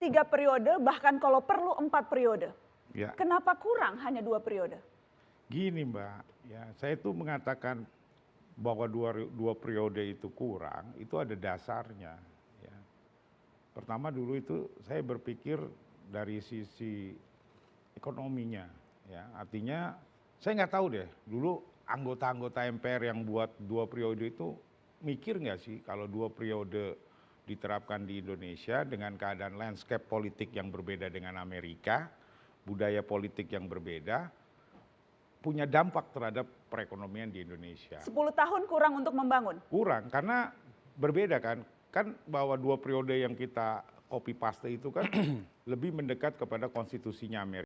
tiga periode, bahkan kalau perlu empat periode. Ya. Kenapa kurang hanya dua periode? Gini Mbak, ya saya itu mengatakan bahwa dua, dua periode itu kurang, itu ada dasarnya. Ya. Pertama dulu itu saya berpikir dari sisi ekonominya, ya artinya saya nggak tahu deh dulu anggota-anggota MPR yang buat dua periode itu mikir nggak sih kalau dua periode diterapkan di Indonesia dengan keadaan landscape politik yang berbeda dengan Amerika, budaya politik yang berbeda, punya dampak terhadap perekonomian di Indonesia. 10 tahun kurang untuk membangun? Kurang, karena berbeda kan. Kan bahwa dua periode yang kita copy paste itu kan lebih mendekat kepada konstitusinya Amerika.